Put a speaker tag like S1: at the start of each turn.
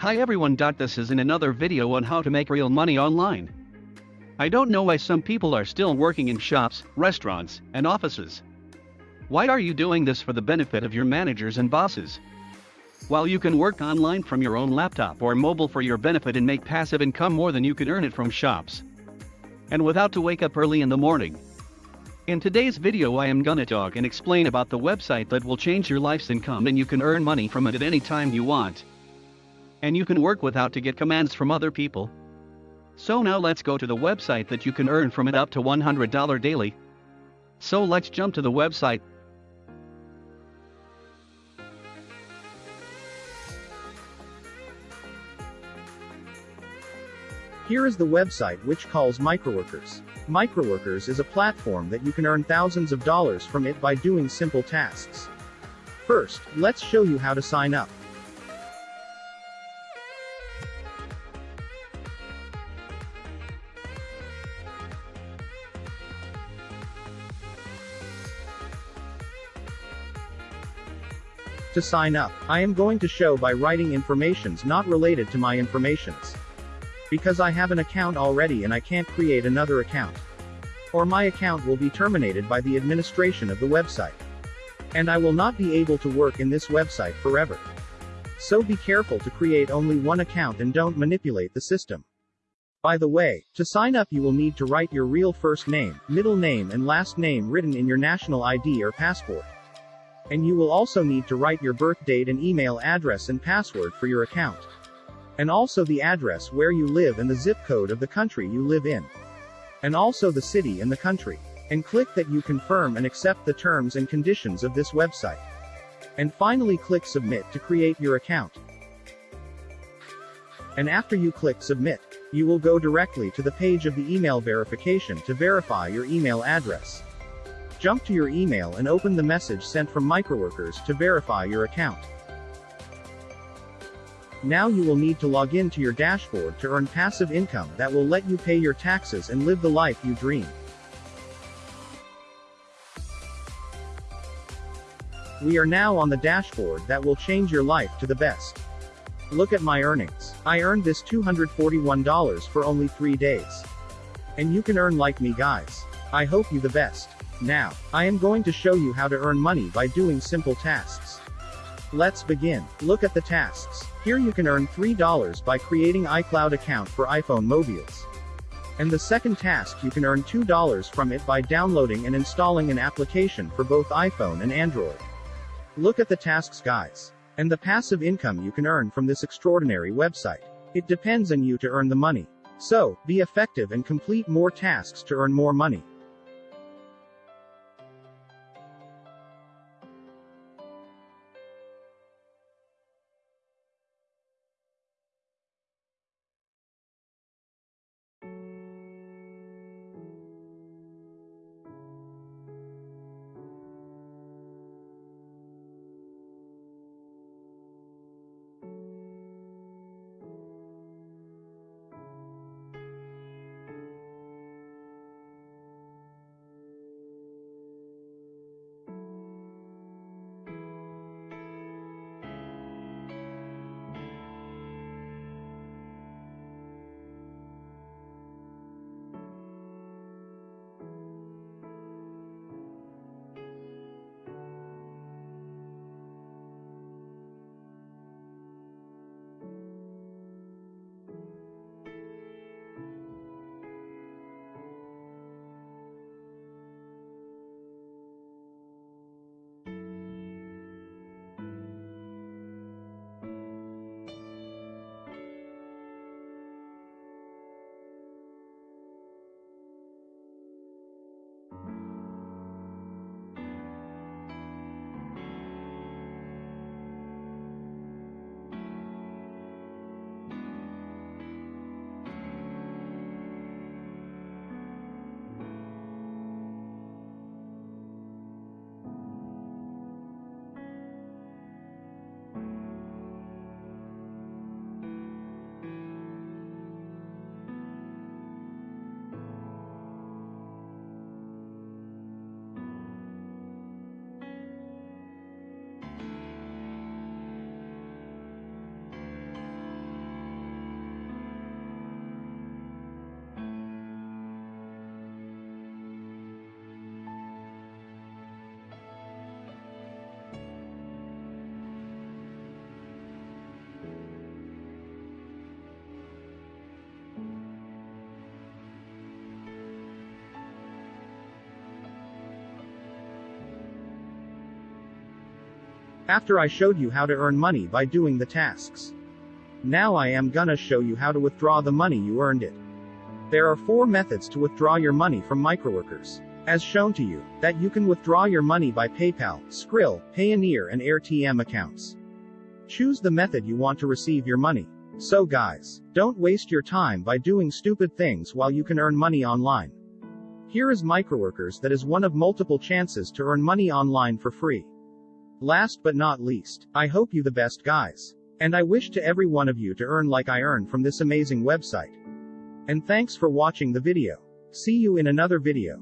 S1: Hi everyone. This is in another video on how to make real money online. I don't know why some people are still working in shops, restaurants, and offices. Why are you doing this for the benefit of your managers and bosses? While you can work online from your own laptop or mobile for your benefit and make passive income more than you can earn it from shops. And without to wake up early in the morning. In today's video I am gonna talk and explain about the website that will change your life's income and you can earn money from it at any time you want. And you can work without to get commands from other people. So now let's go to the website that you can earn from it up to $100 daily. So let's jump to the website.
S2: Here is the website which calls Microworkers. Microworkers is a platform that you can earn thousands of dollars from it by doing simple tasks. First, let's show you how to sign up. To sign up, I am going to show by writing informations not related to my informations. Because I have an account already and I can't create another account. Or my account will be terminated by the administration of the website. And I will not be able to work in this website forever. So be careful to create only one account and don't manipulate the system. By the way, to sign up you will need to write your real first name, middle name and last name written in your national ID or passport. And you will also need to write your birth date and email address and password for your account. And also the address where you live and the zip code of the country you live in. And also the city and the country. And click that you confirm and accept the terms and conditions of this website. And finally click submit to create your account. And after you click submit, you will go directly to the page of the email verification to verify your email address. Jump to your email and open the message sent from Microworkers to verify your account. Now you will need to log in to your dashboard to earn passive income that will let you pay your taxes and live the life you dream. We are now on the dashboard that will change your life to the best. Look at my earnings. I earned this $241 for only 3 days. And you can earn like me guys. I hope you the best. Now, I am going to show you how to earn money by doing simple tasks. Let's begin. Look at the tasks. Here you can earn $3 by creating iCloud account for iPhone mobiles. And the second task you can earn $2 from it by downloading and installing an application for both iPhone and Android. Look at the tasks guys. And the passive income you can earn from this extraordinary website. It depends on you to earn the money. So, be effective and complete more tasks to earn more money. After I showed you how to earn money by doing the tasks. Now I am gonna show you how to withdraw the money you earned it. There are four methods to withdraw your money from microworkers. As shown to you, that you can withdraw your money by PayPal, Skrill, Payoneer and AirTM accounts. Choose the method you want to receive your money. So guys, don't waste your time by doing stupid things while you can earn money online. Here is Microworkers that is one of multiple chances to earn money online for free. Last but not least, I hope you the best guys. And I wish to every one of you to earn like I earn from this amazing website. And thanks for watching the video. See you in another video.